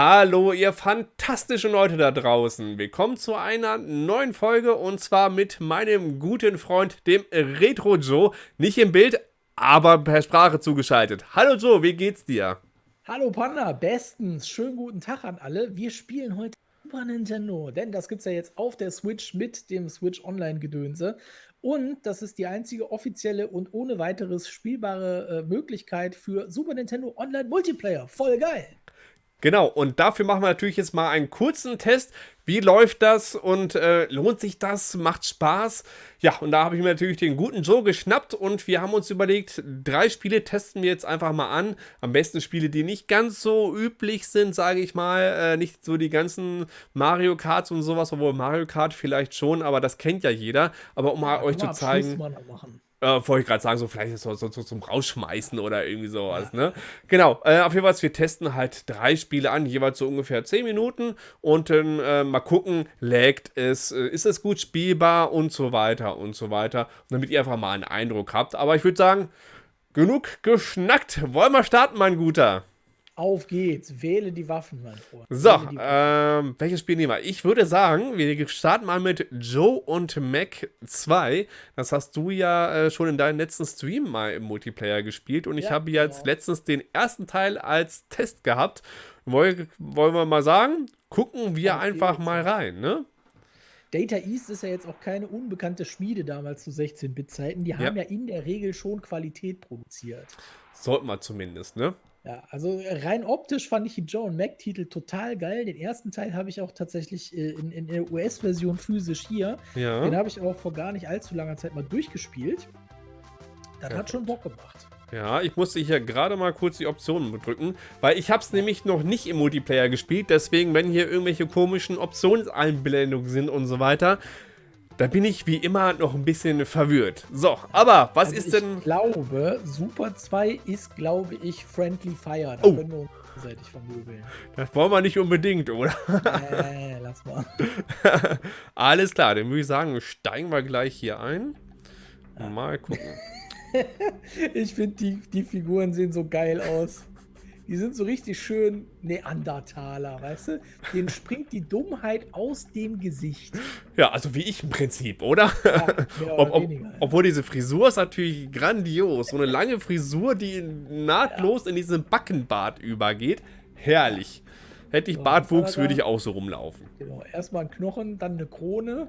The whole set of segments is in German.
Hallo, ihr fantastischen Leute da draußen. Willkommen zu einer neuen Folge und zwar mit meinem guten Freund, dem Retro Joe. Nicht im Bild, aber per Sprache zugeschaltet. Hallo Joe, wie geht's dir? Hallo Panda, bestens. Schönen guten Tag an alle. Wir spielen heute Super Nintendo, denn das gibt's ja jetzt auf der Switch mit dem Switch Online Gedönse. Und das ist die einzige offizielle und ohne weiteres spielbare äh, Möglichkeit für Super Nintendo Online Multiplayer. Voll geil. Genau, und dafür machen wir natürlich jetzt mal einen kurzen Test. Wie läuft das und äh, lohnt sich das? Macht Spaß? Ja, und da habe ich mir natürlich den guten Joe geschnappt und wir haben uns überlegt, drei Spiele testen wir jetzt einfach mal an. Am besten Spiele, die nicht ganz so üblich sind, sage ich mal. Äh, nicht so die ganzen Mario Karts und sowas, obwohl Mario Kart vielleicht schon, aber das kennt ja jeder. Aber um mal euch zu zeigen. Machen. Äh, wollte ich gerade sagen, so vielleicht so, so, so, zum Rausschmeißen oder irgendwie sowas, ne? Genau, äh, auf jeden Fall, wir testen halt drei Spiele an, jeweils so ungefähr 10 Minuten und dann äh, mal gucken, laggt es, äh, ist es gut spielbar und so weiter und so weiter, damit ihr einfach mal einen Eindruck habt. Aber ich würde sagen, genug geschnackt. Wollen wir starten, mein Guter? Auf geht's. Wähle die Waffen, mein Freund. So, ähm, welches Spiel nehmen wir? Ich würde sagen, wir starten mal mit Joe und Mac 2. Das hast du ja äh, schon in deinem letzten Stream mal im Multiplayer gespielt. Und ich habe jetzt genau. letztens den ersten Teil als Test gehabt. Woll, wollen wir mal sagen? Gucken wir Auf einfach mal rein, ne? Data East ist ja jetzt auch keine unbekannte Schmiede damals zu 16-Bit-Zeiten. Die haben ja. ja in der Regel schon Qualität produziert. Sollten wir zumindest, ne? Ja, also rein optisch fand ich die Joe und Mac-Titel total geil. Den ersten Teil habe ich auch tatsächlich äh, in, in der US-Version physisch hier. Ja. Den habe ich auch vor gar nicht allzu langer Zeit mal durchgespielt. Das ja, hat schon Bock gemacht. Ja, ich musste hier gerade mal kurz die Optionen drücken, weil ich habe es nämlich noch nicht im Multiplayer gespielt, deswegen, wenn hier irgendwelche komischen Optionseinblendungen sind und so weiter, da bin ich wie immer noch ein bisschen verwirrt. So, aber was also ist denn... Ich glaube, Super 2 ist, glaube ich, Friendly Fire. Da oh. können wir uns gegenseitig vermöbeln. Das wollen wir nicht unbedingt, oder? Nee, lass mal. Alles klar, dann würde ich sagen, steigen wir gleich hier ein. Mal gucken. ich finde, die, die Figuren sehen so geil aus. Die sind so richtig schön Neandertaler, weißt du? Denen springt die Dummheit aus dem Gesicht. Ja, also wie ich im Prinzip, oder? Ja, ob, ob, weniger, ja. Obwohl diese Frisur ist natürlich grandios. So eine lange Frisur, die nahtlos ja. in diesen Backenbart übergeht. Herrlich. Hätte ich so, Bartwuchs, würde ich auch so rumlaufen. Genau, erstmal ein Knochen, dann eine Krone.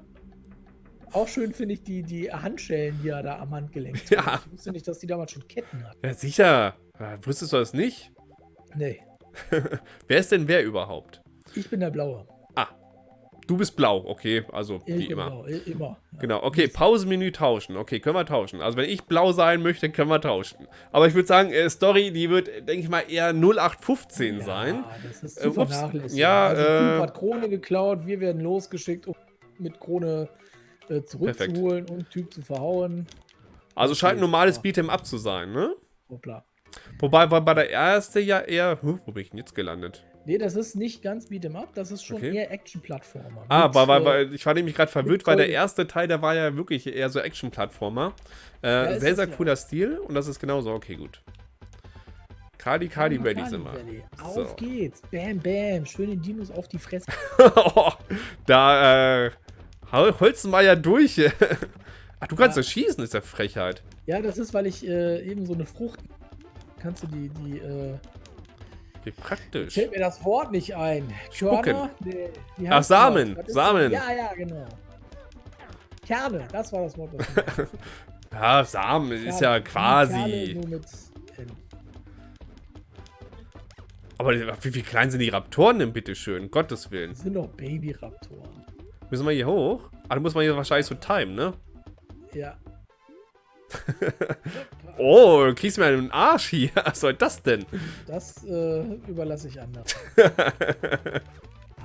Auch schön finde ich die, die Handschellen, die er da am Handgelenk hat. Ja. Ich wusste nicht, dass die damals schon Ketten hat. Ja, sicher. Wusstest du das nicht? Nee. wer ist denn wer überhaupt? Ich bin der Blaue. Ah. Du bist blau, okay, also ich wie immer. Blau, immer. Ja. Genau, okay, Pausenmenü tauschen. Okay, können wir tauschen. Also wenn ich blau sein möchte, können wir tauschen. Aber ich würde sagen, äh, Story, die wird, denke ich mal, eher 0815 ja, sein. das ist zu äh, vernachlässigen. Ja, also, äh, Typ hat Krone geklaut, wir werden losgeschickt, um mit Krone äh, zurückzuholen und Typ zu verhauen. Also scheint ein normales Beat'em Up zu sein, ne? Hoppla. Wobei war bei der erste ja eher. Huh, wo bin ich denn jetzt gelandet? Nee, das ist nicht ganz Beat'em Up, das ist schon okay. eher Action-Plattformer. Ah, weil, weil, weil, ich war nämlich gerade verwirrt, weil der erste Teil, der war ja wirklich eher so Action-Plattformer. Äh, ja, sehr, sehr cooler ja. Stil und das ist genauso. Okay, gut. Kali Kali Ready sind wir. Auf so. geht's. Bam, bam. Schöne Dinos auf die Fresse. oh, da äh, holzen wir ja durch. Ach, du kannst ja. das schießen, ist ja Frechheit. Ja, das ist, weil ich äh, eben so eine Frucht kannst du die, die, äh... Wie praktisch. Fällt mir das Wort nicht ein. Spucken. Nee, Ach, Samen. Samen. Ja, ja, genau. Kerne, das war das Wort. Ja, Samen Kerne. ist ja quasi... Aber wie, wie klein sind die Raptoren denn, bitteschön? Gottes Willen. Das sind doch Baby-Raptoren. Müssen wir hier hoch? Ah, da muss man hier wahrscheinlich so timen, ne? Ja. oh, du kriegst mir einen Arsch hier. Was soll das denn? Das äh, überlasse ich anderen.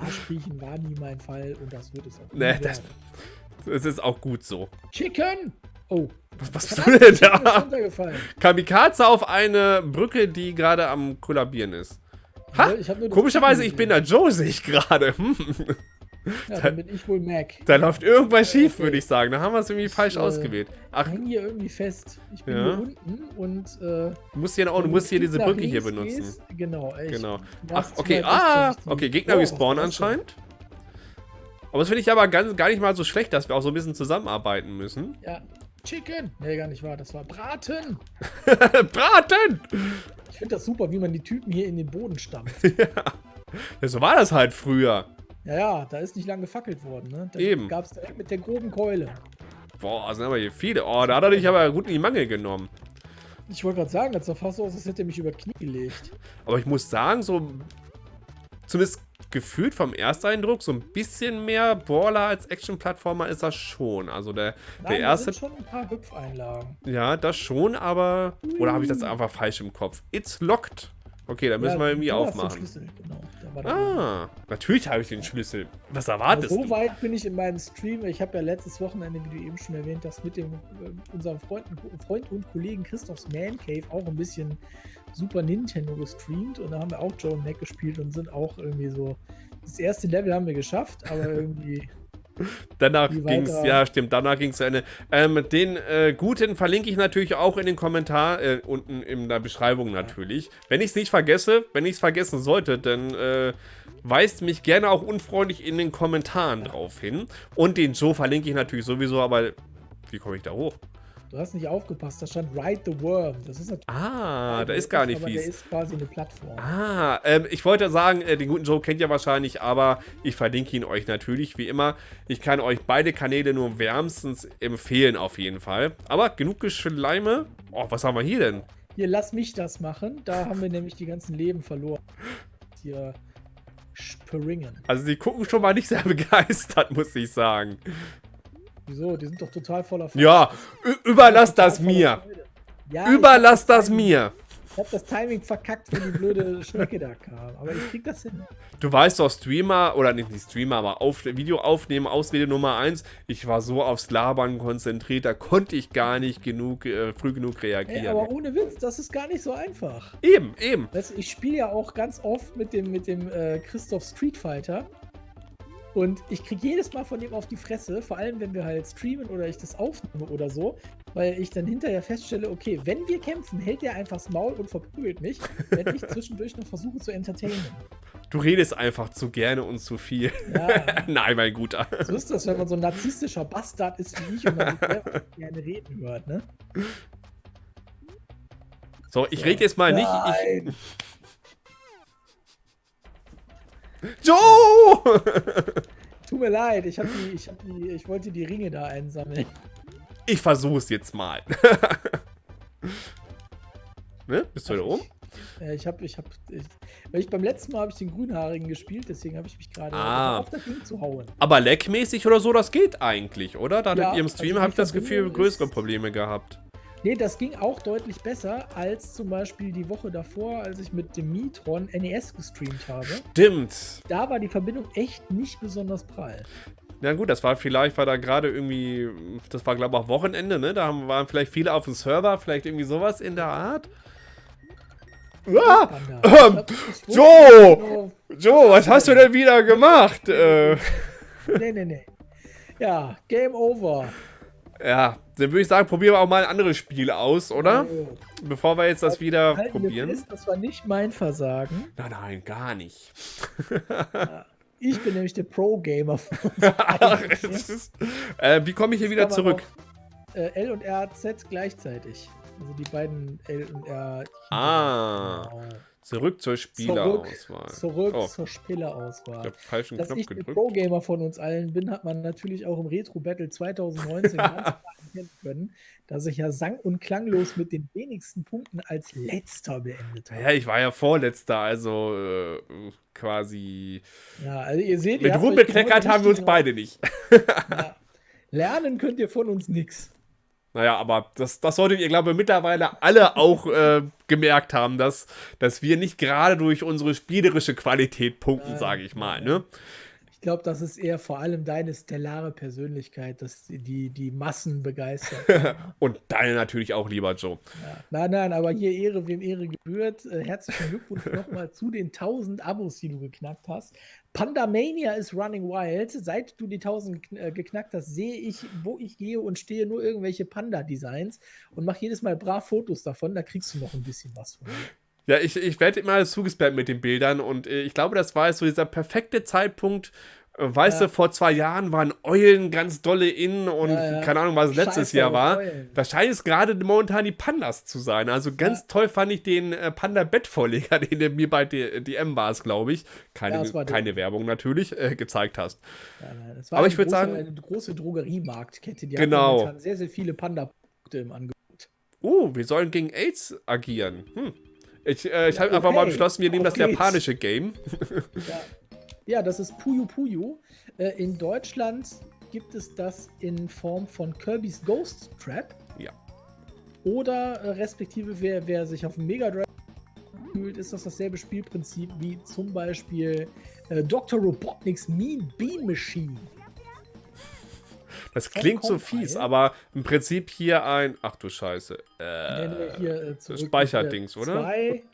Arschkriechen war nie mein Fall und das wird es auch nee, das, das, ist auch gut so. Chicken! Oh. Was, was bist du denn da? Kamikaze auf eine Brücke, die gerade am kollabieren ist. Ha? Ich Komischerweise, ich bin der Joe, sehe ich gerade. Hm. Ja, dann bin ich wohl Mac. Da läuft irgendwas schief, okay. würde ich sagen. Da haben wir es irgendwie falsch äh, ausgewählt. Ach. Ich hänge hier irgendwie fest. Ich bin ja. hier unten und. Äh, du musst hier, auch, du musst hier diese Brücke hier benutzen. Gehst, genau, echt. Genau. Ach, okay. Ah, okay. Gegner oh, respawnen anscheinend. Aber das finde ich aber ganz, gar nicht mal so schlecht, dass wir auch so ein bisschen zusammenarbeiten müssen. Ja. Chicken! Nee, gar nicht wahr. Das war Braten! Braten! Ich finde das super, wie man die Typen hier in den Boden stampft. ja. ja. So war das halt früher. Ja, ja, da ist nicht lang gefackelt worden, ne? Da Eben. gab es direkt mit der groben Keule. Boah, sind aber hier viele. Oh, da hat er dich aber gut in die Mangel genommen. Ich wollte gerade sagen, das sah fast so aus, als hätte er mich über Knie gelegt. Aber ich muss sagen, so zumindest gefühlt vom Ersteindruck so ein bisschen mehr Brawler als Action-Plattformer ist das schon. Also der, Nein, der erste. Sind schon ein paar Hüpfeinlagen. Ja, das schon, aber. Oder habe ich das einfach falsch im Kopf? It's locked. Okay, dann müssen ja, wir irgendwie aufmachen. Genau. Ah, natürlich habe ich den Schlüssel. Was erwartest so du? So weit bin ich in meinem Stream. Ich habe ja letztes Wochenende, wie du eben schon erwähnt hast, mit dem äh, unserem Freund, Freund und Kollegen Christophs Man Cave auch ein bisschen Super Nintendo gestreamt und da haben wir auch Joe Mac gespielt und sind auch irgendwie so. Das erste Level haben wir geschafft, aber irgendwie Danach ging es, ja stimmt, danach ging es zu Ende. Ähm, den äh, guten verlinke ich natürlich auch in den Kommentar, äh, unten in der Beschreibung natürlich. Wenn ich es nicht vergesse, wenn ich es vergessen sollte, dann äh, weist mich gerne auch unfreundlich in den Kommentaren drauf hin. Und den Joe verlinke ich natürlich sowieso, aber wie komme ich da hoch? Du hast nicht aufgepasst, da stand Ride the Worm. Das ist natürlich ah, da ist gar nicht aber fies. Der ist quasi eine Plattform. Ah, ähm, ich wollte sagen, äh, den guten Joe kennt ihr wahrscheinlich, aber ich verlinke ihn euch natürlich, wie immer. Ich kann euch beide Kanäle nur wärmstens empfehlen, auf jeden Fall. Aber genug Geschleime. Oh, was haben wir hier denn? Hier, lass mich das machen. Da haben wir nämlich die ganzen Leben verloren. Hier springen. Also sie gucken schon mal nicht sehr begeistert, muss ich sagen. Wieso? Die sind doch total voller Freude. Ja, überlass das mir. Ja, überlass das mir. Ich hab das Timing verkackt, wo die blöde Schnecke da kam. Aber ich krieg das hin. Du weißt doch, Streamer, oder nicht die Streamer, aber auf, Video aufnehmen, Ausrede Nummer 1. Ich war so aufs Labern konzentriert, da konnte ich gar nicht genug, äh, früh genug reagieren. Ey, aber ohne Witz, das ist gar nicht so einfach. Eben, eben. Weißt, ich spiele ja auch ganz oft mit dem, mit dem äh, Christoph Street Fighter. Und ich kriege jedes Mal von ihm auf die Fresse, vor allem wenn wir halt streamen oder ich das aufnehme oder so, weil ich dann hinterher feststelle, okay, wenn wir kämpfen, hält er einfach das Maul und verprügelt mich, wenn ich zwischendurch noch versuche zu entertainen. Du redest einfach zu gerne und zu viel. Ja. Nein, mein Guter. So ist das, wenn man so ein narzisstischer Bastard ist wie ich und man gerne reden hört, ne? So, ich rede jetzt mal Nein. nicht. Ich, Joe! Tut mir leid, ich, hab die, ich, hab die, ich wollte die Ringe da einsammeln. Ich versuch's jetzt mal. ne? Bist du da oben? Ja, ich hab, ich hab, ich, weil ich beim letzten Mal habe ich den Grünhaarigen gespielt, deswegen habe ich mich gerade ah. auf das Ding zu hauen. Aber leckmäßig oder so, das geht eigentlich, oder? Da ja, in ihrem Stream also habe ich das Gefühl, größere Probleme gehabt. Nee, das ging auch deutlich besser als zum Beispiel die Woche davor, als ich mit dem Mitron NES gestreamt habe. Stimmt. Da war die Verbindung echt nicht besonders prall. Na gut, das war vielleicht, war da gerade irgendwie, das war glaube ich auch Wochenende, ne? Da waren vielleicht viele auf dem Server, vielleicht irgendwie sowas in der Art. Ah, ähm, Joe! Genau, Joe, was hast du denn wieder gemacht? Äh. Nee, nee, nee. Ja, Game Over. Ja, dann würde ich sagen, probieren wir auch mal ein anderes Spiel aus, oder? Oh. Bevor wir jetzt das wieder Halten probieren. Fest, das war nicht mein Versagen. Nein, nein, gar nicht. Ja, ich bin nämlich der Pro-Gamer. äh, wie komme ich hier wieder zurück? Auch, äh, L und R, Z gleichzeitig. Also die beiden L und R. Ah. Genau. Zurück zur Spielerauswahl. Zurück, zurück oh. zur Spielerauswahl. Ich habe falschen Dass Knopf ich gedrückt. Pro-Gamer von uns allen bin, hat man natürlich auch im Retro-Battle 2019 ganz erkennen können, dass ich ja sang- und klanglos mit den wenigsten Punkten als Letzter beendet habe. Ja, ich war ja Vorletzter, also äh, quasi... Ja, also ihr seht... Mit Ruhm bekleckert haben wir uns beide nicht. ja. Lernen könnt ihr von uns nichts. Naja, aber das, das solltet ihr, glaube ich, mittlerweile alle auch äh, gemerkt haben, dass, dass wir nicht gerade durch unsere spielerische Qualität punkten, sage ich mal. Ne? glaube, das ist eher vor allem deine stellare Persönlichkeit, dass die, die Massen begeistert. Und deine natürlich auch, lieber Joe. Ja. Nein, nein, aber hier Ehre, wem Ehre gebührt. Äh, herzlichen Glückwunsch nochmal zu den 1000 Abos, die du geknackt hast. Pandamania ist running wild. Seit du die 1000 äh, geknackt hast, sehe ich, wo ich gehe und stehe nur irgendwelche Panda-Designs und mache jedes Mal brav Fotos davon. Da kriegst du noch ein bisschen was von. Ja, ich, ich werde immer zugespammt mit den Bildern und äh, ich glaube, das war jetzt so dieser perfekte Zeitpunkt. Weißt ja. du, vor zwei Jahren waren Eulen ganz dolle in und ja, ja. keine Ahnung, was es letztes Jahr war. Eulen. Da scheint es gerade momentan die Pandas zu sein. Also ganz toll fand ich den äh, Panda-Bettvorleger, den du mir bei DM war es, glaube ich. Keine, keine Werbung natürlich, äh, gezeigt hast. Aber ich würde sagen. Eine große Drogeriemarktkette, die genau. hat sehr, sehr viele Panda-Produkte im Angebot. Oh, wir sollen gegen AIDS agieren. Hm. Ich, äh, ich habe okay. einfach mal beschlossen, wir nehmen das geht's. japanische Game. Ja. Ja. das ist Puyo Puyo. Äh, in Deutschland gibt es das in Form von Kirby's Ghost Trap. Ja. Oder äh, respektive, wer, wer sich auf dem Mega Drive fühlt, ist das dasselbe Spielprinzip wie zum Beispiel äh, Dr. Robotnik's Mean Bean Machine. Das klingt so fies, aber im Prinzip hier ein. Ach du Scheiße. Äh, äh, Speicherdings, oder? Zwei,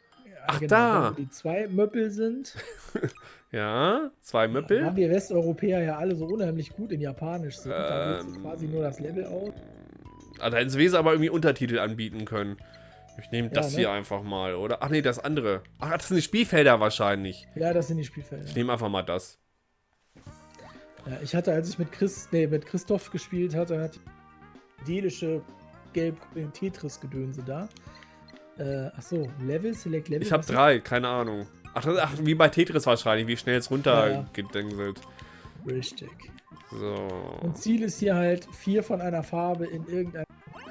Ach, genau, da. Die zwei Möppel sind. ja, zwei Möppel. Ja, haben wir Westeuropäer ja alle so unheimlich gut in Japanisch sind. Ähm, da quasi nur das Level aus. Ah, da hätten sie aber irgendwie Untertitel anbieten können. Ich nehme das ja, ne? hier einfach mal, oder? Ach nee, das andere. Ach, das sind die Spielfelder wahrscheinlich. Ja, das sind die Spielfelder. Ich nehme einfach mal das. Ja, ich hatte, als ich mit Chris, nee, mit Christoph gespielt hatte, hat die delische gelb Tetris-Gedönse da. Äh, achso, Level, Select Level. Ich habe drei, keine Ahnung. Ach, ach, wie bei Tetris wahrscheinlich, wie schnell es runtergedengselt. Ja, Richtig. So. Und Ziel ist hier halt, vier von einer Farbe in irgendeine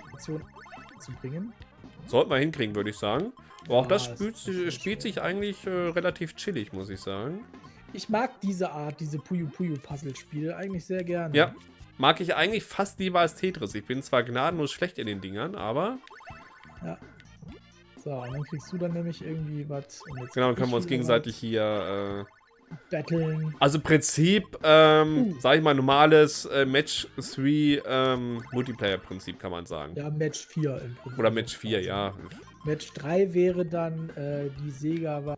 Situation zu bringen. Sollte man hinkriegen, würde ich sagen. Aber ja, auch das spielt, spielt sich eigentlich äh, relativ chillig, muss ich sagen. Ich mag diese Art, diese Puyo Puyo Puzzle-Spiele eigentlich sehr gerne. Ja, mag ich eigentlich fast lieber als Tetris. Ich bin zwar gnadenlos schlecht in den Dingern, aber... Ja. So, und dann kriegst du dann nämlich irgendwie was. Genau, dann können wir uns gegenseitig hier... Äh, Battlen. Also im Prinzip, ähm, uh. sag ich mal, normales äh, Match 3 ähm, Multiplayer-Prinzip, kann man sagen. Ja, Match 4 im Prinzip. Oder Match 4, ja. Match 3 wäre dann äh, die Sega war.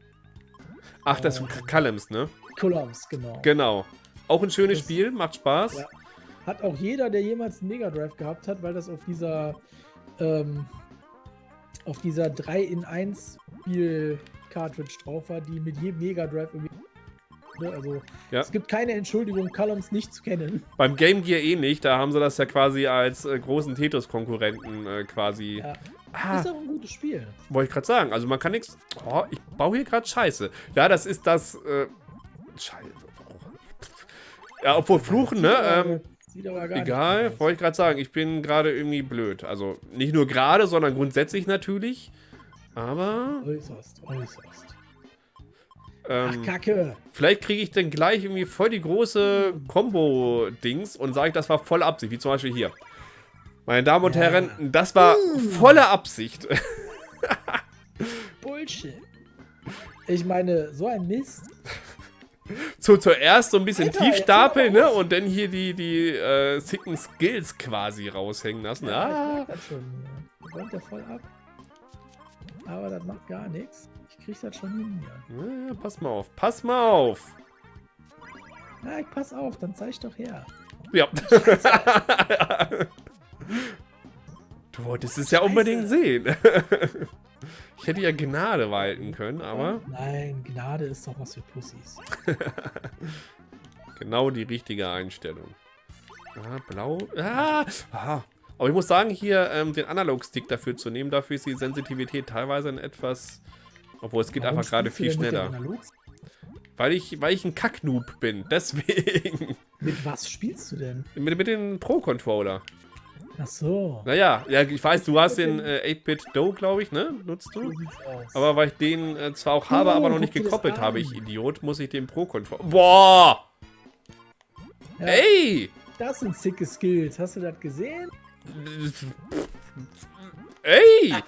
Ach, das ist Callums, ne? Columns, genau. Genau. Auch ein schönes das, Spiel, macht Spaß. Ja. Hat auch jeder, der jemals einen Mega Drive gehabt hat, weil das auf dieser ähm, auf dieser 3 in 1 Spiel Cartridge drauf war, die mit jedem Mega Drive irgendwie ne, also ja. es gibt keine Entschuldigung, Columns nicht zu kennen. Beim Game Gear eh nicht, da haben sie das ja quasi als äh, großen Tetris-Konkurrenten äh, quasi. Ja. Ah, ist auch ein gutes Spiel. Wollte ich gerade sagen. Also man kann nichts. Oh, ich baue hier gerade Scheiße. Ja, das ist das. Äh, Scheiße. Ja, obwohl Fluchen, ne? Ähm, Sieht aber gar egal, wollte ich gerade sagen. Ich bin gerade irgendwie blöd. Also nicht nur gerade, sondern grundsätzlich natürlich. Aber. Äußerst, äußerst. Ähm, Ach, Kacke. Vielleicht kriege ich dann gleich irgendwie voll die große Combo-Dings und sage, das war voll Absicht. Wie zum Beispiel hier. Meine Damen und ja. Herren, das war uh. volle Absicht. Bullshit. Ich meine, so ein Mist so zuerst so ein bisschen Alter, tief stapeln, ne? Und dann hier die, die äh, sicken Skills quasi raushängen lassen. Ja, ah. ich das schon. Räumt der voll ab. Aber das macht gar nichts. Ich krieg das schon hin hier. Ja, pass mal auf. Pass mal auf. Ja, ich pass auf, dann zeig doch her. Ja. du wolltest es ja unbedingt sehen. Ich hätte ja Gnade walten können, aber... Nein, Gnade ist doch was für Pussys. genau die richtige Einstellung. Ah, blau. Ah, ah. Aber ich muss sagen, hier ähm, den Analog-Stick dafür zu nehmen, dafür ist die Sensitivität teilweise ein etwas... Obwohl, es geht Warum einfach gerade viel schneller. Weil ich, weil ich ein Kacknoob bin, deswegen. Mit was spielst du denn? Mit, mit dem Pro-Controller. Ach so. Naja, ja, ich weiß, du hast den äh, 8-Bit Do, glaube ich, ne? Nutzt du? Aber weil ich den äh, zwar auch habe, oh, aber noch nicht gekoppelt habe, ich Idiot, muss ich den Pro-Controller... Boah! Ja, Ey! Das sind sicke Skills. Hast du das gesehen? Ey!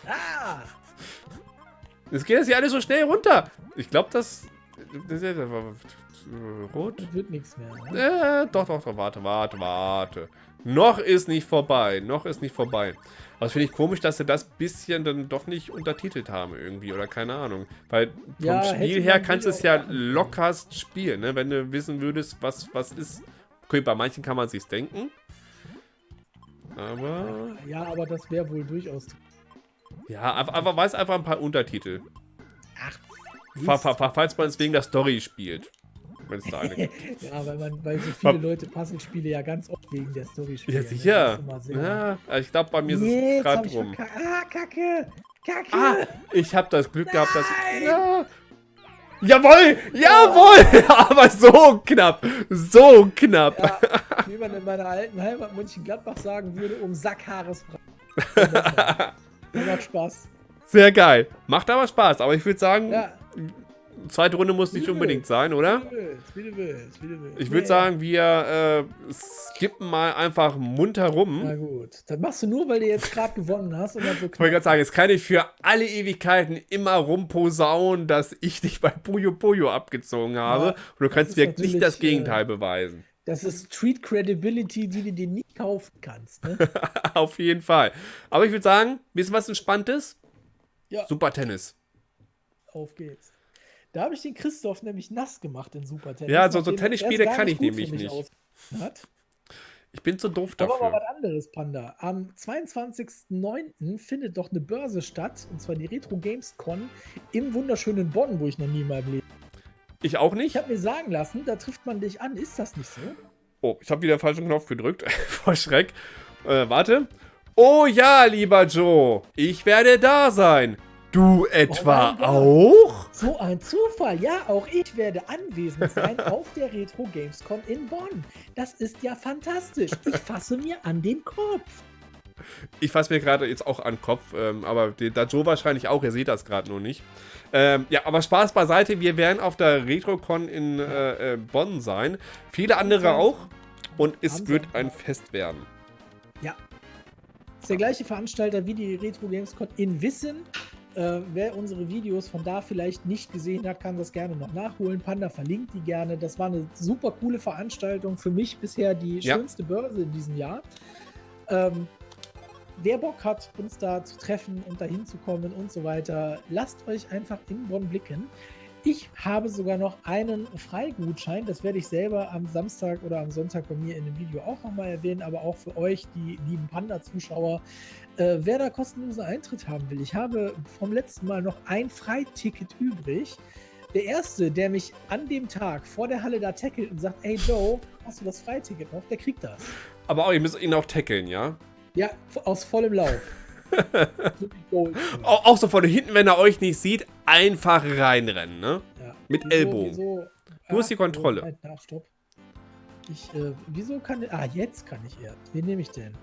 Es geht das hier alles so schnell runter. Ich glaube, das, das, äh, rot. Das wird nichts mehr. Ne? Äh, doch, doch, doch, warte, warte, warte. Noch ist nicht vorbei, noch ist nicht vorbei. Aber das finde ich komisch, dass sie das bisschen dann doch nicht untertitelt haben irgendwie oder keine Ahnung. Weil vom Ja, Spiel her kannst du es ja lockerst spielen, ne? Wenn du wissen würdest, was, was ist. Okay, bei manchen kann man sich's denken. Aber... Ja, aber das wäre wohl durchaus. Ja, aber, aber weiß einfach ein paar Untertitel. Ach, Fa- fa- fa- Falls man es wegen der Story spielt. Wenn es da eine gibt. ja, weil, man, weil so viele Leute Puzzlespiele ja ganz oft wegen der Story spielen. Ja, ne? sicher. Sehr- Ja, also ich glaube, bei mir ist es gerade rum. verkackt. Ah, Kacke! Kacke! Ah, ich habe das Glück gehabt, dass... Nein! Ja. Jawohl! Jawohl! Aber so knapp! So knapp! Ja, wie man in meiner alten Heimat Mönchengladbach sagen würde, um Sackhaaresbrei. Das macht Spaß. Sehr geil. Macht aber Spaß. Aber ich würde sagen, Ja, zweite Runde muss nicht unbedingt sein, oder? wie du willst, wie du willst. Ich würde sagen, wir äh, skippen mal einfach munter rum. Na gut, das machst du nur, weil du jetzt gerade gewonnen hast und dann so Ich wollte gerade sagen, jetzt kann ich für alle Ewigkeiten immer rumposaunen, dass ich dich bei Puyo Puyo abgezogen habe. Ja, und du kannst mir nicht das äh, Gegenteil beweisen. Das ist Street Credibility, die du dir nicht kaufen kannst. Ne? Auf jeden Fall. Aber ich würde sagen, wissen was Entspanntes? Ja. Super Tennis. Auf geht's. Da habe ich den Christoph nämlich nass gemacht in Super Tennis. Ja, so- so Tennisspiele kann ich nämlich nicht. Hat. Ich bin zu doof Aber mal dafür. was anderes, Panda. Am 22.09. findet doch eine Börse statt, und zwar die Retro Games Con im wunderschönen Bonn, wo ich noch nie meinem Leben. Ich auch Ich nicht. habe mir sagen lassen, da trifft man dich an. Ist das nicht so? Oh, ich habe wieder den falschen Knopf gedrückt. Vor Schreck. Äh, warte. Oh ja, lieber Joe. Ich werde da sein. Du etwa Gott. auch? So ein Zufall. Ja, auch ich werde anwesend sein auf der Retro Gamescom in Bonn. Das ist ja fantastisch. Ich fasse mir an den Kopf. Ich fasse mir gerade jetzt auch an den Kopf, ähm, aber der, der Joe wahrscheinlich auch, ihr seht das gerade nur nicht. Ähm, ja, aber Spaß beiseite, wir werden auf der RetroCon in äh, äh, Bonn sein. Viele andere auch. Und es wird ein Fest werden. Ja. Ist der gleiche Veranstalter wie die Retro Gamescom in Wissen. Äh, wer unsere Videos von da vielleicht nicht gesehen hat, kann das gerne noch nachholen. Panda verlinkt die gerne. Das war eine super coole Veranstaltung. Für mich bisher die Ja. schönste Börse in diesem Jahr. Ähm, wer Bock hat, uns da zu treffen und dahin zu kommen und so weiter, lasst euch einfach in Bonn blicken. Ich habe sogar noch einen Freigutschein. Das werde ich selber am Samstag oder am Sonntag bei mir in dem Video auch nochmal erwähnen, aber auch für euch, die lieben Panda-Zuschauer, äh, wer da kostenlosen Eintritt haben will. Ich habe vom letzten Mal noch ein Freiticket übrig. Der erste, der mich an dem Tag vor der Halle da tackelt und sagt, ey Joe, hast du das Freiticket noch? Der kriegt das. Aber auch, ihr müsst ihn auch tackeln, ja? Ja, aus vollem Lauf. Auch, auch so von hinten, wenn er euch nicht sieht, einfach reinrennen, ne? Ja. Mit Ellbogen. Wieso, Du hast die Kontrolle. Moment, na, stopp. Ich, äh, wieso kann. Ah, jetzt kann ich erst. Wen nehme ich denn?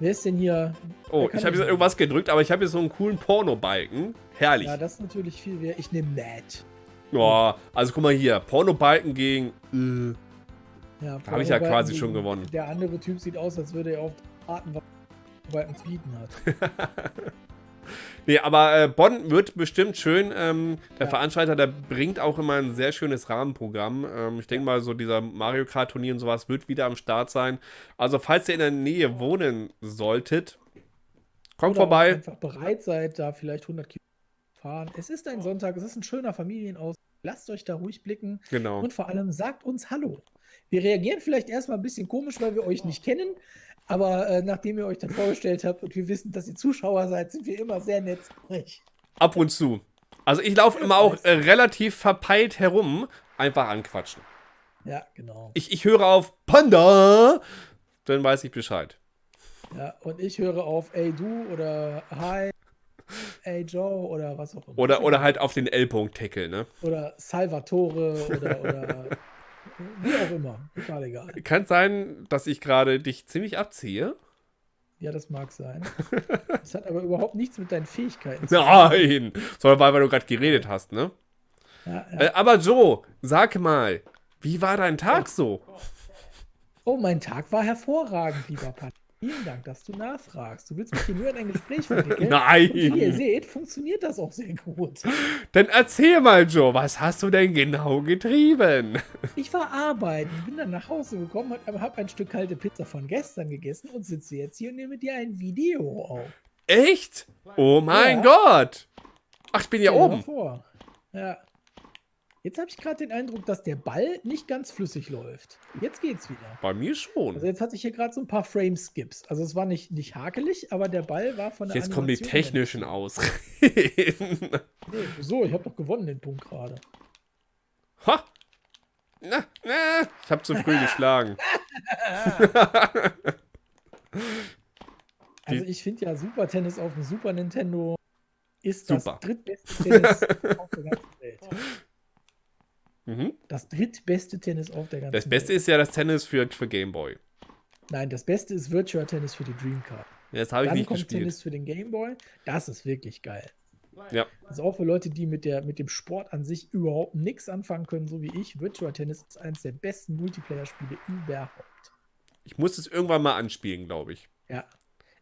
Wer ist denn hier? Oh, ich habe jetzt irgendwas gedrückt, aber ich habe hier so einen coolen Porno-Balken. Herrlich. Ja, das ist natürlich viel wert. Ich nehme Matt. Oh, also guck mal hier, Porno-Balken gegen. Äh, Ja, Da habe ich ja quasi schon gewonnen. Der andere Typ sieht aus, als würde er auf Arten was Balken zu bieten hat. Nee, aber äh, Bonn wird bestimmt schön. Ähm, der Ja. Veranstalter, der bringt auch immer ein sehr schönes Rahmenprogramm. Ähm, ich denke mal, so dieser Mario Kart Turnier und sowas wird wieder am Start sein. Also, falls ihr in der Nähe wohnen solltet, kommt Oder vorbei. einfach bereit seid, da vielleicht 100 Kilometer zu fahren. Es ist ein Sonntag, es ist ein schöner Familienaus. Lasst euch da ruhig blicken. Genau. Und vor allem sagt uns Hallo. Wir reagieren vielleicht erstmal ein bisschen komisch, weil wir euch nicht kennen. Aber äh, nachdem ihr euch dann vorgestellt habt und wir wissen, dass ihr Zuschauer seid, sind wir immer sehr nett zu euch. Ab und zu. Also, ich laufe immer auch äh, relativ verpeilt herum. Einfach anquatschen. Ja, genau. Ich, ich höre auf Panda. Dann weiß ich Bescheid. Ja, und ich höre auf Ey du oder Hi, Ey Joe oder was auch immer. Oder, oder halt auf den L-Punkt-Tackle, ne? Oder Salvatore oder, oder wie auch immer. Total egal. Kann sein, dass ich gerade dich ziemlich abziehe. Ja, das mag sein. Das hat aber überhaupt nichts mit deinen Fähigkeiten zu tun. Nein! Sondern weil, weil du gerade geredet hast, ne? Ja, ja. Äh, aber Joe, sag mal, wie war dein Tag so? Oh, mein Tag war hervorragend, lieber Pat. Vielen Dank, dass du nachfragst. Du willst mich hier nur in ein Gespräch verwickeln. Nein. Und wie ihr seht, funktioniert das auch sehr gut. Dann erzähl mal, Joe, was hast du denn genau getrieben? Ich war arbeiten, bin dann nach Hause gekommen, habe hab ein Stück kalte Pizza von gestern gegessen und sitze jetzt hier und nehme dir ein Video auf. Echt? Oh mein Ja. Gott. Ach, ich bin mal oben. Vor. Ja. Jetzt habe ich gerade den Eindruck, dass der Ball nicht ganz flüssig läuft. Jetzt geht's wieder. Bei mir schon. Also jetzt hatte ich hier gerade so ein paar Frame-Skips. Also es war nicht, nicht hakelig, aber der Ball war von der Jetzt kommen die Animation technischen Ausreden. her- Nee, so, ich habe doch gewonnen den Punkt gerade. Ha! Na, na, ich habe zu früh geschlagen. Also ich finde ja Super Tennis auf dem Super Nintendo ist das Super. drittbeste Tennis auf der ganzen. Mhm. Das drittbeste Tennis auf der ganzen Das Beste Welt. ist ja das Tennis für, für Game Boy. Nein, das Beste ist Virtua Tennis für die Dreamcard. Ja, das habe ich nicht kommt gespielt. Tennis für den Game Boy. Das ist wirklich geil. Ja. Also auch für Leute, die mit, der, mit dem Sport an sich überhaupt nichts anfangen können, so wie ich. Virtua Tennis ist eines der besten Multiplayer-Spiele überhaupt. Ich muss es irgendwann mal anspielen, glaube ich. Ja.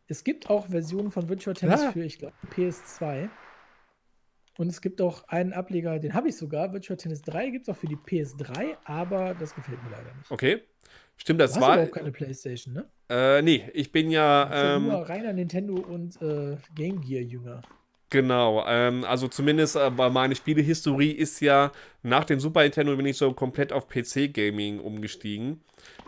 Es gibt auch Versionen von Virtua Tennis Ja. für, ich glaube, PS2. Und es gibt auch einen Ableger, den habe ich sogar. Virtua Tennis 3 gibt es auch für die PS3, aber das gefällt mir leider nicht. Okay. Stimmt, Du das hast war. überhaupt keine Playstation, ne? Äh, nee, ich bin ja. Du Ähm, nur reiner Nintendo und äh, Game Gear Jünger. Genau, ähm, also zumindest äh, meine Spielehistorie ist ja nach dem Super Nintendo bin ich so komplett auf PC-Gaming umgestiegen.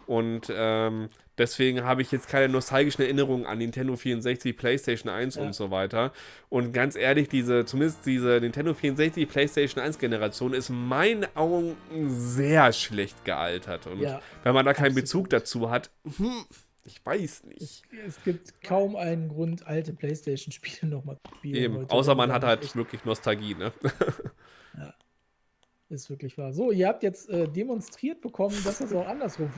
Und ähm, deswegen habe ich jetzt keine nostalgischen Erinnerungen an Nintendo 64, PlayStation 1 Ja. und so weiter. Und ganz ehrlich, diese, zumindest diese Nintendo 64, PlayStation 1 Generation ist in meinen Augen sehr schlecht gealtert. Und Ja, wenn man da keinen. Bezug dazu hat, hm, ich weiß nicht. Es gibt kaum einen Grund, alte Playstation-Spiele nochmal zu spielen. Eben, heute, außer man hat halt wirklich Nostalgie, ne? Ist wirklich wahr. So, ihr habt jetzt äh, demonstriert bekommen, dass das auch andersrum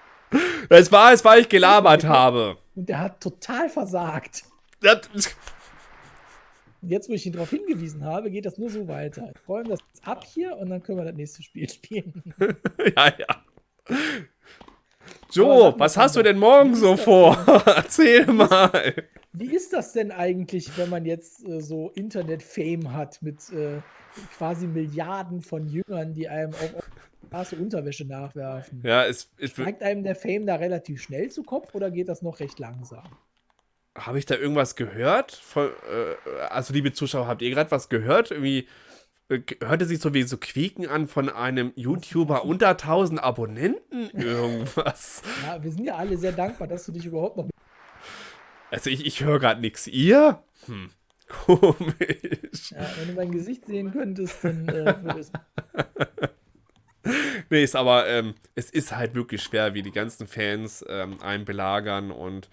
Das war es, weil ich gelabert habe. Und der hat total versagt. Das, jetzt, wo ich ihn darauf hingewiesen habe, geht das nur so weiter. Ich räume das jetzt ab hier und dann können wir das nächste Spiel spielen. ja, ja. Mal, was hast du denn morgen so vor? Erzähl mal. Wie ist das denn eigentlich, wenn man jetzt äh, so Internet-Fame hat mit äh, quasi Milliarden von Jüngern, die einem auf auf Straße Unterwäsche nachwerfen? Ja, es, es Steigt einem der Fame da relativ schnell zu Kopf oder geht das noch recht langsam? habe ich da irgendwas gehört? Von, äh, also, liebe Zuschauer, habt ihr gerade was gehört? Irgendwie äh, hörte sich so wie so Quieken an von einem YouTuber unter 1000 Abonnenten irgendwas. Ja, wir sind ja alle sehr dankbar, dass du dich überhaupt noch. Also, ich, ich höre gerade nichts. Ihr? Hm. Komisch. Ja, wenn du mein Gesicht sehen könntest, dann äh, würde es. Nee, ist aber, ähm, es ist halt wirklich schwer, wie die ganzen Fans ähm, einen belagern und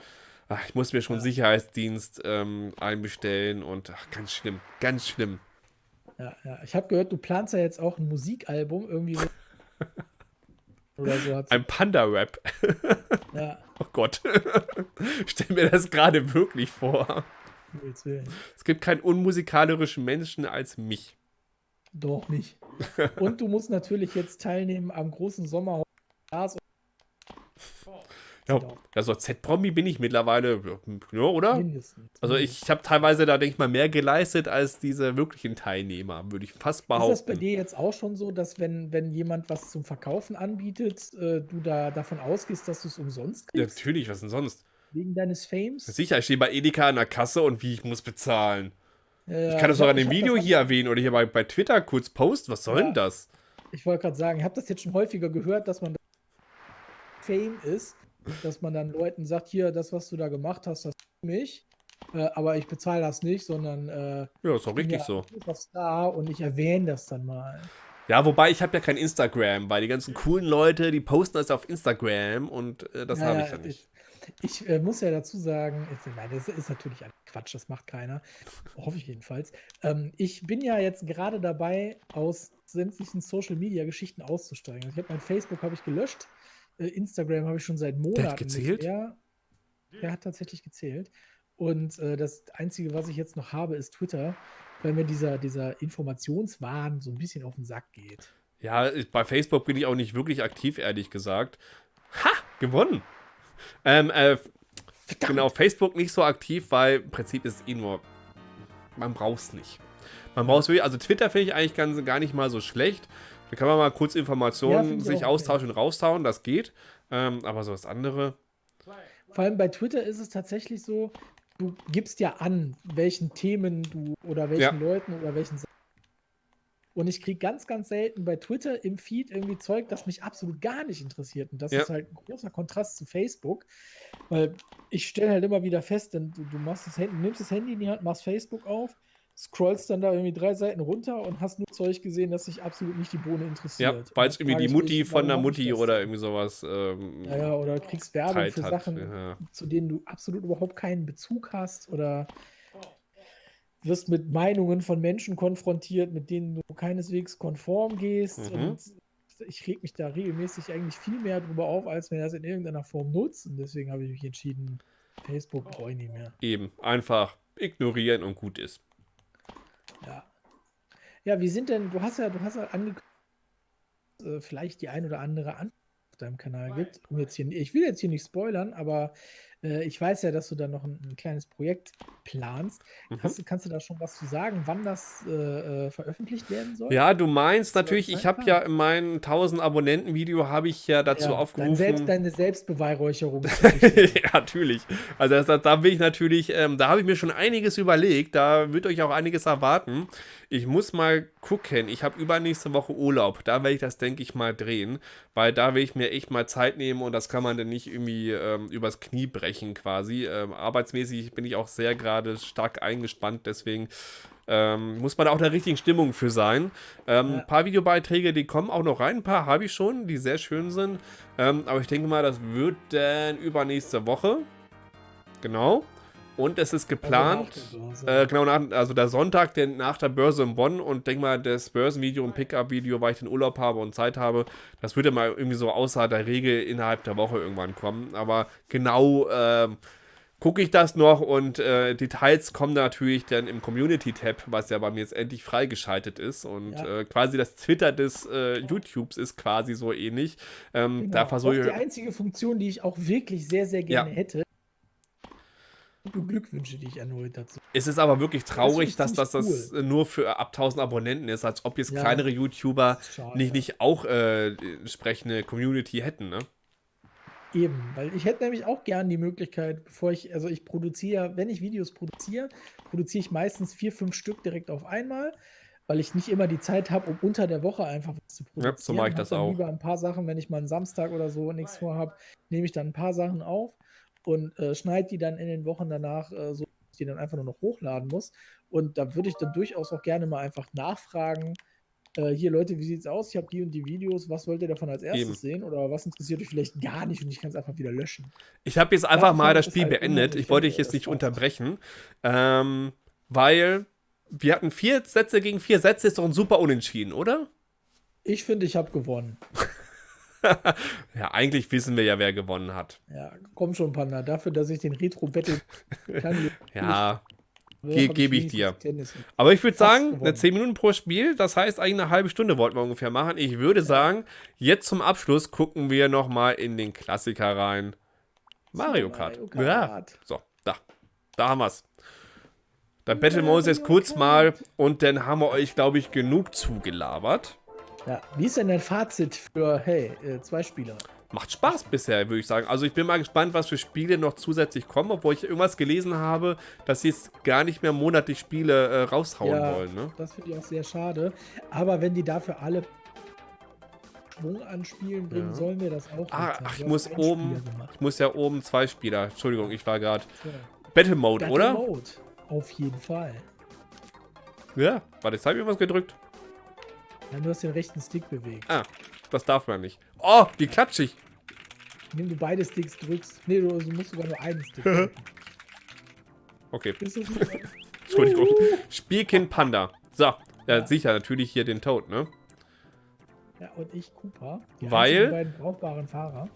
ach, ich muss mir schon Ja. Sicherheitsdienst ähm, einbestellen und ach, ganz schlimm, ganz schlimm. Ja, ja. Ich habe gehört, du planst ja jetzt auch ein Musikalbum irgendwie. so- Oder so. Hat's, Ein Panda-Rap. ja, Oh Gott. Stell mir das gerade wirklich vor. Es gibt keinen unmusikalischen Menschen als mich. Doch nicht. Und du musst natürlich jetzt teilnehmen am großen Sommerhaus. Ja, also Z-Promi bin ich mittlerweile, ja, oder? Mindestens. Also ich habe teilweise da, denke ich mal, mehr geleistet als diese wirklichen Teilnehmer, würde ich fast Ist das bei behaupten. dir jetzt auch schon so, dass wenn, wenn jemand was zum Verkaufen anbietet, äh, du da davon ausgehst, dass du es umsonst Ja, kriegst? natürlich, was denn sonst? Wegen deines Fames? Sicher, ich stehe bei Edeka an der Kasse und wie ich muss bezahlen. Äh, Ich kann das hab- in dem Video hier erwähnen oder hier bei, bei Twitter kurz posten. Was soll Ja. denn das? Ich wollte gerade sagen, ich habe das jetzt schon häufiger gehört, dass man Fame ist, dass man dann Leuten sagt, hier, das, was du da gemacht hast, das ist mich, äh, aber ich bezahle das nicht, sondern äh, Ja, ist bin richtig ja so. Star und ich erwähne das dann mal. Ja, wobei ich habe ja kein Instagram, weil die ganzen coolen Leute, die posten das auf Instagram und äh, das Ja, habe ja, ich ja nicht. Ich äh, muss ja dazu sagen, ich, nein, das ist natürlich ein Quatsch, das macht keiner. Hoffe ich jedenfalls. Ähm, ich bin ja jetzt gerade dabei, aus sämtlichen Social Media Geschichten auszusteigen. Also ich habe mein Facebook habe ich gelöscht, äh, Instagram habe ich schon seit Monaten. gezählt? Nicht mehr. Der hat tatsächlich gezählt. Und äh, das Einzige, was ich jetzt noch habe, ist Twitter, weil mir dieser, dieser Informationswahn so ein bisschen auf den Sack geht. Ja, bei Facebook bin ich auch nicht wirklich aktiv, ehrlich gesagt. Ha! Gewonnen! Ähm, äh, Verdammt. Genau, Facebook nicht so aktiv, weil im Prinzip ist es eh nur, man braucht es nicht. Man braucht es wirklich, also Twitter finde ich eigentlich ganz, gar nicht mal so schlecht. Da kann man mal kurz Informationen ja, sich austauschen und raustauen, das geht. Ähm, aber so das andere. Vor allem bei Twitter ist es tatsächlich so, du gibst ja an, welchen Themen du oder welchen ja. Leuten oder welchen und ich kriege ganz, ganz selten bei Twitter im Feed irgendwie Zeug, das mich absolut gar nicht interessiert. Und das ja. ist halt ein großer Kontrast zu Facebook. Weil ich stelle halt immer wieder fest, denn du, du machst das Handy, nimmst das Handy in die Hand, machst Facebook auf, scrollst dann da irgendwie drei Seiten runter und hast nur Zeug gesehen, das sich absolut nicht die Bohne interessiert. Ja, weil es irgendwie die Mutti von der Mutti oder irgendwie sowas. Ähm, ja, ja, oder kriegst Werbung für Sachen, ja. zu denen du absolut überhaupt keinen Bezug hast oder wirst mit Meinungen von Menschen konfrontiert, mit denen du keineswegs konform gehst. Mhm. Und ich reg mich da regelmäßig eigentlich viel mehr drüber auf, als wenn das in irgendeiner Form nutzt. Und deswegen habe ich mich entschieden, Facebook brauche ich nicht mehr. Eben, einfach ignorieren und gut ist. Ja. Ja, wie sind denn, du hast ja, du hast ja angekündigt, äh, vielleicht die ein oder andere auf deinem Kanal gibt. Um jetzt hier, ich will jetzt hier nicht spoilern, aber äh, ich weiß ja, dass du da noch ein, ein kleines Projekt planst. Mhm. Hast, kannst du da schon was zu sagen, wann das äh, äh veröffentlicht werden soll? Ja, du meinst natürlich, ich habe ja in meinem 1000 Abonnenten-Video habe ich ja dazu ja, aufgerufen. Dein selbst, deine Selbstbeweihräucherung. ja, natürlich. Also das, das, da bin ich natürlich, ähm, da habe ich mir schon einiges überlegt. Da wird euch auch einiges erwarten. Ich muss mal gucken. Ich habe übernächste Woche Urlaub. Da werde ich das, denke ich, mal drehen. Weil da will ich mir echt mal Zeit nehmen und das kann man dann nicht irgendwie ähm, übers Knie brechen quasi. Ähm, arbeitsmäßig bin ich auch sehr gerade stark eingespannt. Deswegen ähm, muss man da auch in der richtigen Stimmung für sein. Ähm, ja. Ein paar Videobeiträge, die kommen auch noch rein. Ein paar habe ich schon, die sehr schön sind. Ähm, aber ich denke mal, das wird dann übernächste Woche. Genau. Und es ist geplant, also, äh, genau nach, also der Sonntag der, nach der Börse in Bonn und denk mal, das Börsenvideo und Pickup-Video, weil ich den Urlaub habe und Zeit habe, das würde mal irgendwie so außer der Regel innerhalb der Woche irgendwann kommen. Aber genau äh, gucke ich das noch und äh, Details kommen natürlich dann im Community-Tab, was ja bei mir jetzt endlich freigeschaltet ist. Und ja. äh, quasi das Twitter des äh, YouTubes ist quasi so ähnlich. Ähm, genau. Da versuche ich. Die einzige Funktion, die ich auch wirklich sehr, sehr gerne ja. hätte, Glückwünsche, die ich erneut dazu. Es ist aber wirklich traurig, das dass das, das cool. nur für ab 1000 Abonnenten ist, als ob jetzt ja, kleinere YouTuber schade, nicht, nicht auch äh, entsprechende Community hätten, ne? Eben, weil ich hätte nämlich auch gern die Möglichkeit, bevor ich, also ich produziere, wenn ich Videos produziere, produziere ich meistens vier, fünf Stück direkt auf einmal, weil ich nicht immer die Zeit habe, um unter der Woche einfach was zu produzieren. Ja, so mache ich das auch. Lieber ein paar Sachen, wenn ich mal einen Samstag oder so nichts vorhabe, nehme ich dann ein paar Sachen auf und äh, schneide die dann in den Wochen danach äh, so, dass ich die dann einfach nur noch hochladen muss. Und da würde ich dann durchaus auch gerne mal einfach nachfragen, äh, hier Leute, wie sieht's aus? Ich habe die und die Videos, was wollt ihr davon als erstes Eben. sehen? Oder was interessiert euch vielleicht gar nicht und ich kann es einfach wieder löschen? Ich habe jetzt einfach Dafür mal das Spiel halt beendet. Ich wollte dich jetzt nicht unterbrechen, ähm, weil wir hatten vier Sätze gegen vier Sätze, ist doch ein super Unentschieden, oder? Ich finde, ich habe gewonnen. ja, eigentlich wissen wir ja, wer gewonnen hat. Ja, komm schon, Panda. Dafür, dass ich den Retro-Battle kann. ja, ge gebe ich dir. Aber ich würde sagen, gewonnen. 10 Minuten pro Spiel, das heißt eigentlich eine halbe Stunde wollten wir ungefähr machen. Ich würde sagen, jetzt zum Abschluss gucken wir nochmal in den Klassiker rein. Mario Kart. Mario Kart. Ja. So, da. Da haben wir es. Dann Battle Moses kurz mal und dann haben wir euch, glaube ich, genug zugelabert. Ja, wie ist denn dein Fazit für, hey, äh, zwei Spieler? Macht Spaß bisher, würde ich sagen. Also ich bin mal gespannt, was für Spiele noch zusätzlich kommen, obwohl ich irgendwas gelesen habe, dass sie jetzt gar nicht mehr monatlich Spiele äh, raushauen ja, wollen. Ne? Das finde ich auch sehr schade. Aber wenn die dafür alle Schwung an Spielen bringen, ja. sollen wir das auch. Ah, ach, ich muss oben, ich muss ja oben zwei Spieler. Entschuldigung, ich war gerade. Ja. Battle Mode, Battle oder? Battle Mode, auf jeden Fall. Ja, warte, jetzt habe ich irgendwas gedrückt. Ja, du hast den rechten Stick bewegt. Ah, das darf man nicht. Oh, wie klatschig. Indem du beide Sticks drückst. Nee, du, also musst sogar nur einen Stick drücken. okay. Entschuldigung. Spielkind Panda. So, ja, ja, sicher, natürlich hier den Toad, ne? Ja, und ich Cooper. Die Weil? beiden brauchbaren Fahrer.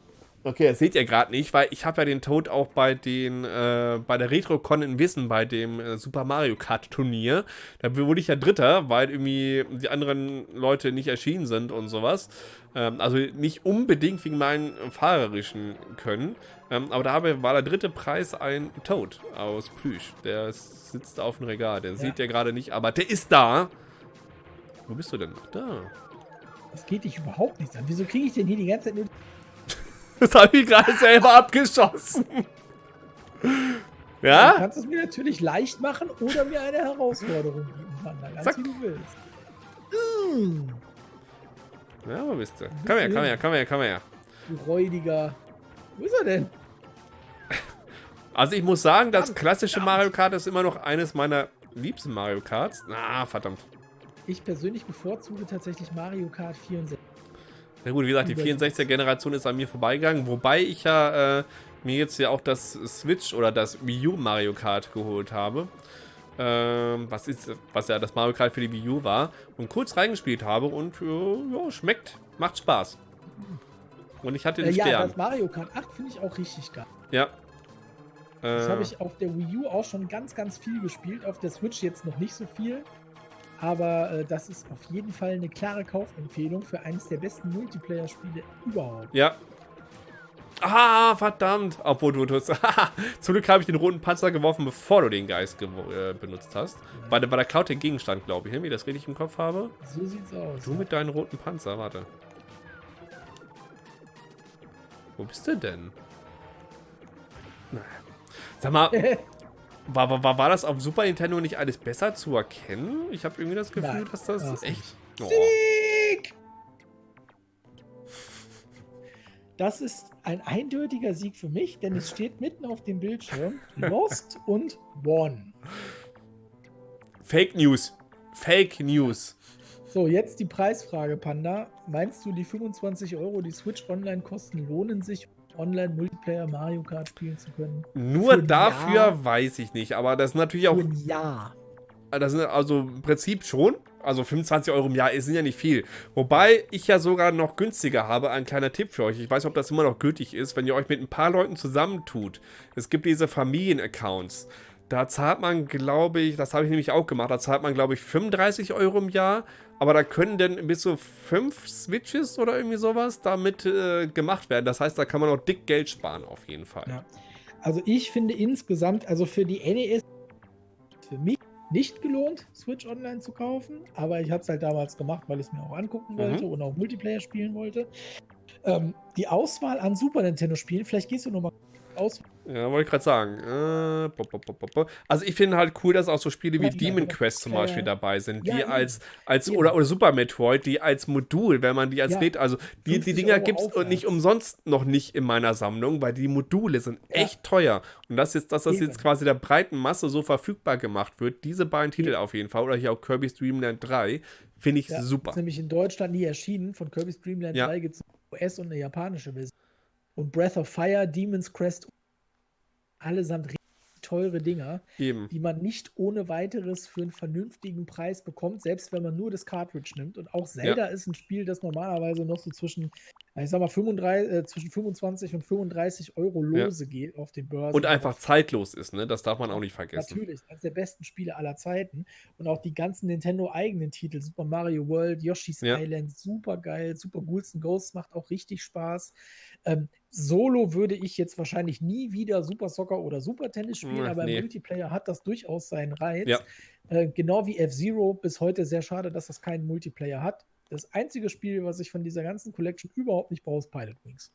Okay, das seht ihr gerade nicht, weil ich habe ja den Tod auch bei den äh, bei der RetroCon in Wissen bei dem äh, Super Mario Kart Turnier. Da wurde ich ja Dritter, weil irgendwie die anderen Leute nicht erschienen sind und sowas. Ähm, also nicht unbedingt wegen meinen fahrerischen Können. Ähm, aber da war der dritte Preis ein Toad aus Plüsch. Der sitzt auf dem Regal. Den ja. sieht ihr gerade nicht, aber der ist da. Wo bist du denn? Da. Das geht dich überhaupt nichts an. Wieso kriege ich denn hier die ganze Zeit nur das habe ich gerade selber abgeschossen. Ja? Du kannst es mir natürlich leicht machen oder mir eine Herausforderung geben, Panda. Ganz Zack. wie du willst. Mm. Ja, wo bist du? Komm her, komm her, komm her, komm her. Du räudiger. Wo ist er denn? Also ich muss sagen, das klassische Mario Kart ist immer noch eines meiner liebsten Mario Karts. Ah, verdammt. Ich persönlich bevorzuge tatsächlich Mario Kart 64. Na gut, wie gesagt, die 64er-Generation ist an mir vorbeigegangen, wobei ich ja äh, mir jetzt ja auch das Switch oder das Wii U Mario Kart geholt habe. Ähm, was, ist, was ja das Mario Kart für die Wii U war. Und kurz reingespielt habe und äh, ja, schmeckt, macht Spaß. Und ich hatte den äh, ja, Stern. das Mario Kart 8 finde ich auch richtig geil. Ja. Das habe äh. ich auf der Wii U auch schon ganz, ganz viel gespielt. Auf der Switch jetzt noch nicht so viel. Aber äh, das ist auf jeden Fall eine klare Kaufempfehlung für eines der besten Multiplayer-Spiele überhaupt. Ja. Ah, verdammt. Obwohl du tust. Zum Glück habe ich den roten Panzer geworfen, bevor du den Geist äh, benutzt hast. Ja. Weil, weil der klaut den Gegenstand, glaube ich, ne? wie ich das richtig im Kopf habe. So sieht's aus. Du mit deinem roten Panzer, warte. Wo bist du denn? Naja. Sag mal, War, war, war das auf Super Nintendo nicht alles besser zu erkennen? Ich habe irgendwie das Gefühl, Nein, dass das, das echt... Oh. Sieg! Das ist ein eindeutiger Sieg für mich, denn es steht mitten auf dem Bildschirm Lost und One. Fake News. Fake News. So, jetzt die Preisfrage, Panda. Meinst du, die 25 Euro, die Switch Online kosten, lohnen sich, Online-Multiplayer Mario Kart spielen zu können. Nur dafür Jahr. weiß ich nicht, aber das ist natürlich auch. Für ein Jahr. Das sind also im Prinzip schon. Also 25 Euro im Jahr ist ja nicht viel. Wobei ich ja sogar noch günstiger habe. Ein kleiner Tipp für euch. Ich weiß nicht, ob das immer noch gültig ist, wenn ihr euch mit ein paar Leuten zusammentut. Es gibt diese Familienaccounts. Da zahlt man, glaube ich, das habe ich nämlich auch gemacht, da zahlt man, glaube ich, 35 Euro im Jahr. Aber da können dann bis zu fünf Switches oder irgendwie sowas damit äh, gemacht werden. Das heißt, da kann man auch dick Geld sparen, auf jeden Fall. Ja. Also ich finde insgesamt, also für die NES, für mich nicht gelohnt, Switch Online zu kaufen. Aber ich habe es halt damals gemacht, weil ich es mir auch angucken wollte mhm. und auch Multiplayer spielen wollte. Ähm, die Auswahl an Super Nintendo-Spielen, vielleicht gehst du nochmal aus. Ja, wollte ich gerade sagen. Äh, bo, bo, bo, also ich finde halt cool, dass auch so Spiele wie ja, Demon Quest zum Beispiel dabei sind, die ja, als, als oder, oder Super Metroid, die als Modul, wenn man die als Red, also die, die Dinger gibt es nicht umsonst noch nicht in meiner Sammlung, weil die Module sind echt teuer. Und das jetzt, dass das jetzt quasi der breiten Masse so verfügbar gemacht wird, diese beiden Titel auf jeden Fall, oder hier auch Kirby's Dream Land 3, finde ich super. Ist nämlich in Deutschland nie erschienen. Von Kirby's Dream Land 3 gibt es US- und eine japanische Version und Breath of Fire, Demon's Crest, allesamt teure Dinger, Eben. die man nicht ohne weiteres für einen vernünftigen Preis bekommt, selbst wenn man nur das Cartridge nimmt. Und auch Zelda ja. ist ein Spiel, das normalerweise noch so zwischen ich sag mal, 35, äh, zwischen 25 und 35 Euro Lose ja. geht auf den Börsen. Und einfach zeitlos ist, ne? Das darf man auch nicht vergessen. Natürlich, eines der besten Spiele aller Zeiten. Und auch die ganzen Nintendo-eigenen Titel, Super Mario World, Yoshi's ja. Island, super geil, Super Ghouls and Ghosts macht auch richtig Spaß. Ähm, Solo würde ich jetzt wahrscheinlich nie wieder Super Soccer oder Super Tennis spielen, Ach, aber nee. im Multiplayer hat das durchaus seinen Reiz. Ja. Äh, genau wie F-Zero, bis heute sehr schade, dass das keinen Multiplayer hat. Das einzige Spiel, was ich von dieser ganzen Collection überhaupt nicht brauche, ist Pilot Wings.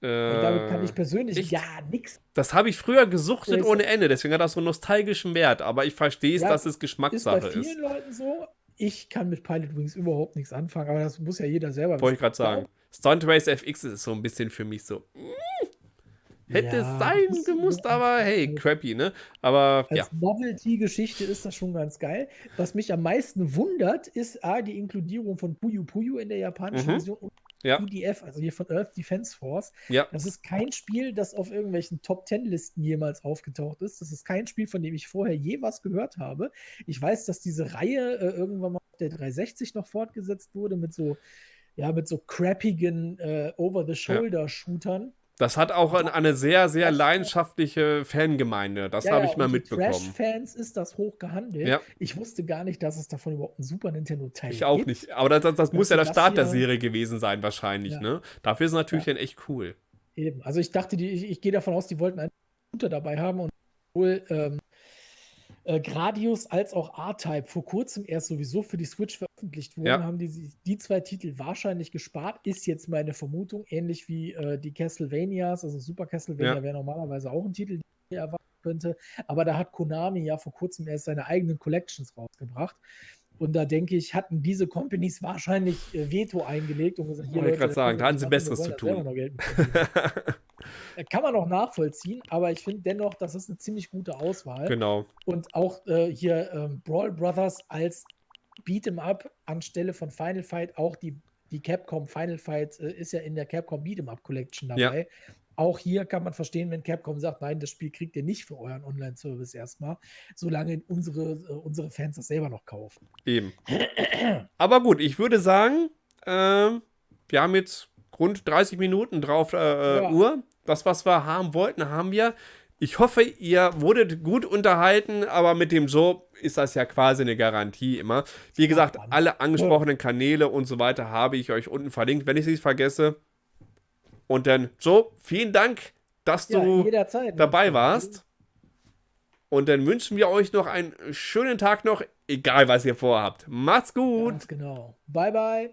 Äh, Und damit kann ich persönlich echt? ja nichts. Das habe ich früher gesuchtet ohne Ende, deswegen hat das so einen nostalgischen Wert. Aber ich verstehe es, ja, dass es Geschmackssache ist. Bei vielen ist. Leuten so. Ich kann mit Pilot Wings überhaupt nichts anfangen, aber das muss ja jeder selber wissen. Wollte ich gerade sagen. Stunt Race FX ist so ein bisschen für mich so. Mm, Hätte ja, es sein gemusst, aber hey, crappy, ne? Aber als ja. Novelty-Geschichte ist das schon ganz geil. Was mich am meisten wundert, ist A, die Inkludierung von Puyo Puyo in der japanischen mhm. Version und ja. EDF, also hier von Earth Defense Force. Ja. Das ist kein Spiel, das auf irgendwelchen Top-10-Listen jemals aufgetaucht ist. Das ist kein Spiel, von dem ich vorher je was gehört habe. Ich weiß, dass diese Reihe äh, irgendwann mal auf der 360 noch fortgesetzt wurde mit so ja, mit so crappigen äh, Over-the-Shoulder-Shootern. Das hat auch eine, sehr, sehr leidenschaftliche Fangemeinde. Das Ja, habe ja, ich mal unter mitbekommen. Trash-Fans ist das hoch gehandelt. Ja. Ich wusste gar nicht, dass es davon überhaupt einen Super Nintendo-Teil gibt. Ich auch nicht. Aber das, das, das muss ja der Start der Serie gewesen sein, wahrscheinlich. Ja. Ne? Dafür ist es natürlich Ja. dann echt cool. Eben. Also ich dachte, die, ich, ich gehe davon aus, die wollten einen Shooter dabei haben und sowohl ähm, äh, Gradius als auch R-Type vor kurzem erst sowieso für die Switch veröffentlicht wurden, Ja. haben die die zwei Titel wahrscheinlich gespart, ist jetzt meine Vermutung, ähnlich wie äh, die Castlevanias, also Super Castlevania Ja. wäre normalerweise auch ein Titel, den ich erwarten könnte, aber da hat Konami ja vor kurzem erst seine eigenen Collections rausgebracht. Und da denke ich, hatten diese Companies wahrscheinlich äh, Veto eingelegt und gesagt, hier Wollte ich grad sagen, da hatten sie Besseres zu tun. Äh, Kann man auch nachvollziehen, aber ich finde dennoch, das ist eine ziemlich gute Auswahl. genau. Und auch äh, hier ähm, Brawl Brothers als Beat'em Up anstelle von Final Fight, auch die, die Capcom Final Fight äh, ist ja in der Capcom Beat'em Up Collection Ja. dabei. Auch hier kann man verstehen, wenn Capcom sagt, nein, das Spiel kriegt ihr nicht für euren Online-Service erstmal, solange unsere, äh, unsere Fans das selber noch kaufen. Eben. Aber gut, ich würde sagen, ähm, wir haben jetzt rund 30 Minuten drauf äh, äh, Ja. Uhr. Das, was wir haben wollten, haben wir. Ich hoffe, ihr wurdet gut unterhalten, aber mit dem Joe ist das ja quasi eine Garantie immer. Wie gesagt, alle angesprochenen Kanäle und so weiter habe ich euch unten verlinkt, wenn ich es nicht vergesse. Und dann, Joe, vielen Dank, dass Ja, du jederzeit. dabei warst. Und dann wünschen wir euch noch einen schönen Tag noch, egal was ihr vorhabt. Macht's gut! Ganz genau. Bye, bye.